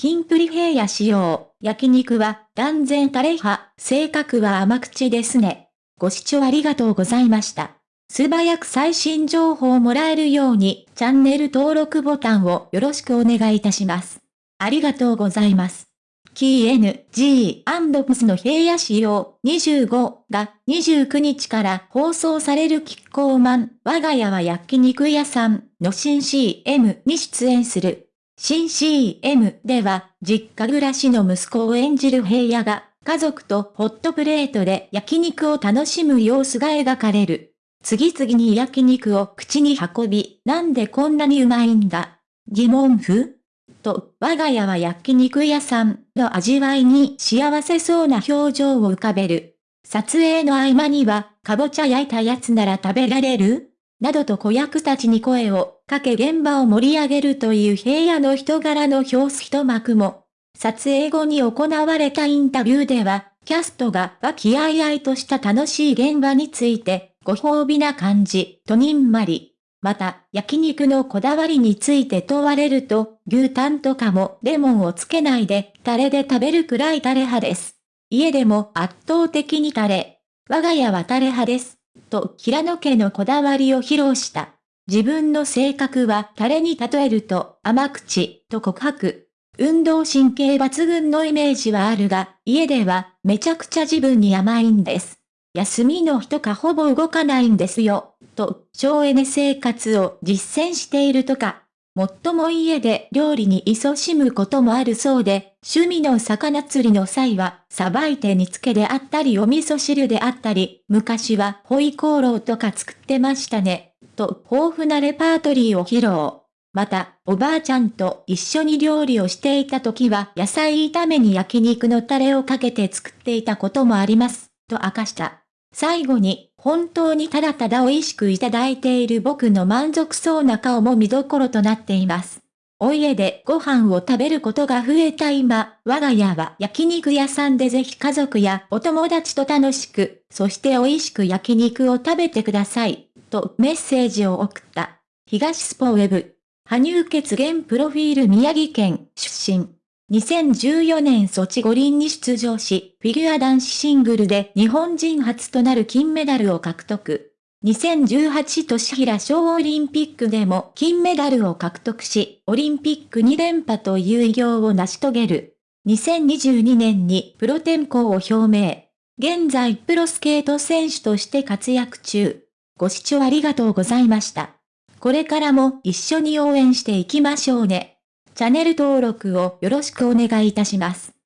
キンプリ平野仕様、焼肉は断然タレ派、性格は甘口ですね。ご視聴ありがとうございました。素早く最新情報をもらえるように、チャンネル登録ボタンをよろしくお願いいたします。ありがとうございます。キー N、G& POS の平野仕様25が29日から放送されるキッコーマン、我が家は焼肉屋さんの新 CM に出演する。新 CM では、実家暮らしの息子を演じる平野が、家族とホットプレートで焼肉を楽しむ様子が描かれる。次々に焼肉を口に運び、なんでこんなにうまいんだ疑問符と、我が家は焼肉屋さんの味わいに幸せそうな表情を浮かべる。撮影の合間には、かぼちゃ焼いたやつなら食べられるなどと子役たちに声をかけ現場を盛り上げるという平野の人柄の表す一幕も。撮影後に行われたインタビューでは、キャストが和気あいあいとした楽しい現場について、ご褒美な感じ、とにんまり。また、焼肉のこだわりについて問われると、牛タンとかもレモンをつけないで、タレで食べるくらいタレ派です。家でも圧倒的にタレ。我が家はタレ派です。と、平野家のこだわりを披露した。自分の性格はタレに例えると甘口と告白。運動神経抜群のイメージはあるが、家ではめちゃくちゃ自分に甘いんです。休みの日とかほぼ動かないんですよ、と省エネ生活を実践しているとか。もっとも家で料理に勤しむこともあるそうで、趣味の魚釣りの際は、さばいて煮付けであったりお味噌汁であったり、昔はホイコーローとか作ってましたね、と豊富なレパートリーを披露。また、おばあちゃんと一緒に料理をしていた時は野菜炒めに焼肉のタレをかけて作っていたこともあります、と明かした。最後に、本当にただただ美味しくいただいている僕の満足そうな顔も見どころとなっています。お家でご飯を食べることが増えた今、我が家は焼肉屋さんでぜひ家族やお友達と楽しく、そして美味しく焼肉を食べてください、とメッセージを送った。東スポウェブ。羽生血現プロフィール宮城県出身。2014年ソチ五輪に出場し、フィギュア男子シングルで日本人初となる金メダルを獲得。2018年平小オリンピックでも金メダルを獲得し、オリンピック2連覇という偉業を成し遂げる。2022年にプロ転向を表明。現在プロスケート選手として活躍中。ご視聴ありがとうございました。これからも一緒に応援していきましょうね。チャンネル登録をよろしくお願いいたします。